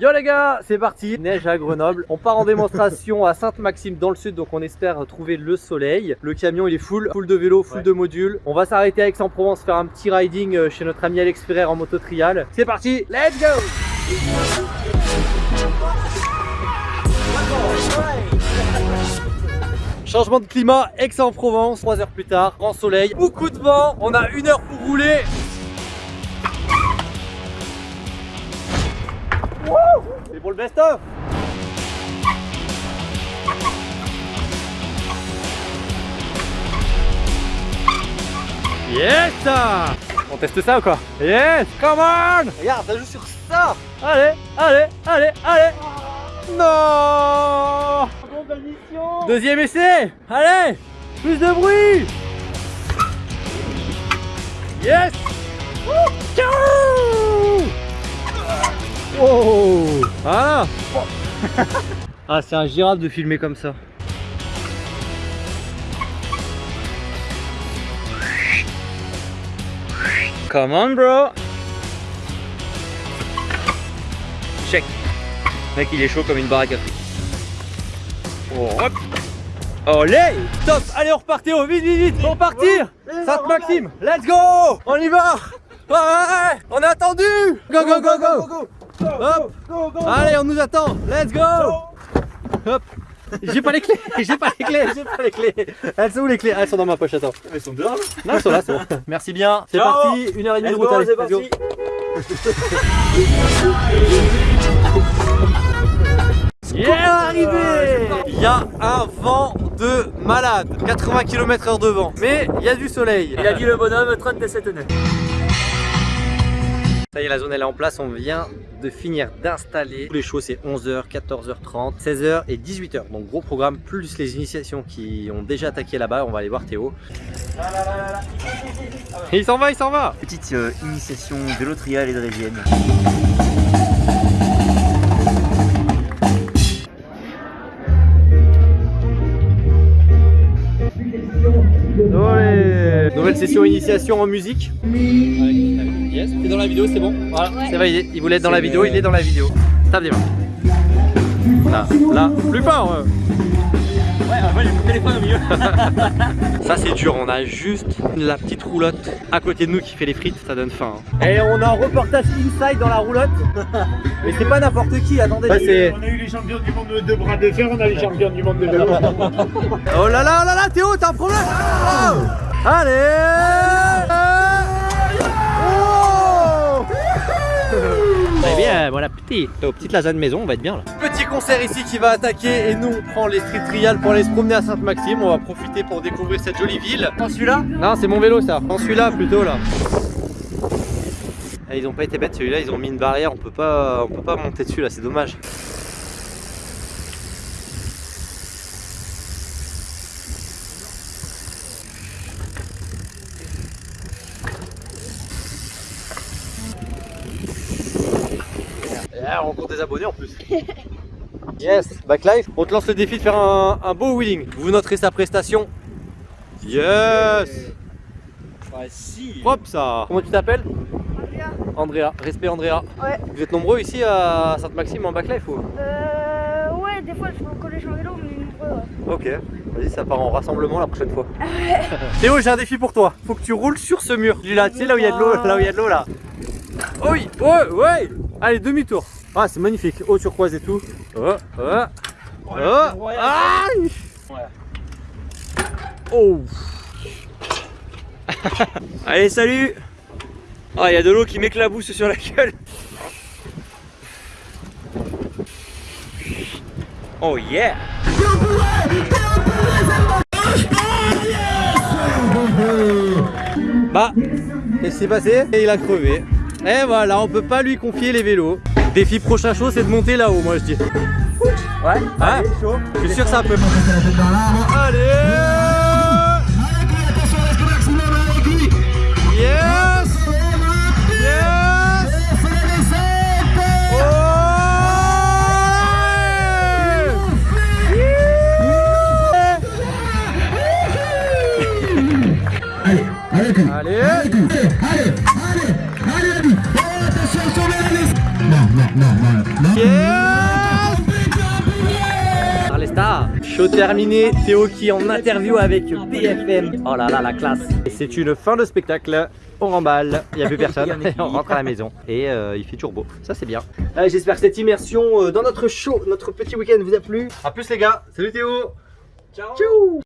Yo les gars, c'est parti Neige à Grenoble. On part en démonstration à Sainte-Maxime dans le sud, donc on espère trouver le soleil. Le camion il est full, full de vélo, full Ouais. de modules. On va s'arrêter à Aix-en-Provence, faire un petit riding euh, chez notre ami Alex Ferrer en moto trial. C'est parti, let's go Changement de climat, Aix-en-Provence, 3 heures plus tard, grand soleil, beaucoup de vent, on a une heure pour rouler. C'est pour le best-of. Yes On teste ça ou quoi? Yes Come on. Regarde, ça joue sur ça. Allez, allez, allez, allez. Non. Deuxième essai. Allez Plus de bruit. Yes Oh. Voilà Ah c'est un girafe de filmer comme ça. Come on bro. Check. Mec il est chaud comme une baraque. À. Oh, hop Olé Top. Allez on repart Théo. Vite vite vite. Pour partir. Sainte-Maxime Let's go. On y va. On a attendu. Go go go go Hop Allez on nous attend Let's go Hop j'ai pas les clés, j'ai pas les clés, j'ai pas les clés. Elles sont où les clés? Ah, Elles sont dans ma poche, attends. Elles sont dehors Non, elles sont là, c'est bon. Merci bien. C'est parti, une heure et demie de route. allez, c'est parti Yeah, arrivé Il y a un vent de malade, 80 km heure de vent, mais il y a du soleil. Il a dit le bonhomme 37 nœuds. Ça y est, la zone elle est en place, on vient de finir d'installer. Tous les shows c'est 11h, 14h30, 16h et 18h. Donc gros programme, plus les initiations qui ont déjà attaqué là-bas, on va aller voir Théo. Il s'en va, il s'en va Petite euh, initiation vélo trial et drésienne. Olé Nouvelle session initiation en musique. Yes, c'est dans la vidéo, c'est bon Voilà, c'est validé. Il voulait être dans la vidéo, il est dans la vidéo. Tape des mains. Là, là, plus fort ouais. Ouais, moi j'ai mon téléphone au milieu. Ça c'est dur, on a juste la petite roulotte à côté de nous qui fait les frites, ça donne faim. Et on a un reportage inside dans la roulotte. Mais c'est pas n'importe qui, attendez. On a eu les champions du monde de bras de fer, on a les champions du monde de vélo. Oh là là, oh là là, Théo, t'as un problème Oh Allez Bon appétit Théo, petite lasagne maison, on va être bien là. Petit concert ici qui va attaquer et nous on prend les street trials pour aller se promener à Sainte-Maxime. On va profiter pour découvrir cette jolie ville. Prends celui-là Non, c'est mon vélo ça. Prends celui-là plutôt là. Ah, ils ont pas été bêtes celui-là, ils ont mis une barrière, on peut pas, on peut pas monter dessus là, c'est dommage. Rencontre des abonnés en plus. yes, Backlife, on te lance le défi de faire un, un beau wheeling. Vous noterez sa prestation. Yes Ouais, si. Hop ça Comment tu t'appelles Andrea, respect Andrea. Ouais. Vous êtes nombreux ici à Sainte-Maxime en Backlife ou Euh, ouais, des fois je vais au collège en vélo, mais nombreux, ouais. Ok, vas-y, ça part en rassemblement la prochaine fois. Théo, j'ai un défi pour toi. Faut que tu roules sur ce mur. Du là, tu sais, là où il y a de l'eau, là où il y a de l'eau, là. Oh oui, ouais, ouais. Allez, demi-tour. Ah, c'est magnifique. Eau turquoise et tout. Oh, oh, oh. Aïe. Oh. Allez, salut Ah, il y a de l'eau qui m'éclabousse sur la gueule. Oh yeah Bah, qu'est-ce qui s'est passé? Et il a crevé. Et voilà, on peut pas lui confier les vélos. Défi prochain chaud, c'est de monter là-haut, moi je dis. Ouais, Hein Je suis sûr que ça peut. Allez. Yes. Yes. Ouais Allez. Allez, allez, allez, allez, allez, Non, Par les stars. Show terminé, Théo qui est en interview avec BFM. Oh là là, la classe. Et c'est une fin de spectacle. On remballe, il n'y a plus personne, on rentre à la maison et euh, il fait toujours beau, ça c'est bien. Allez, J'espère que cette immersion euh, dans notre show, notre petit week-end vous a plu. A plus les gars, salut Théo Ciao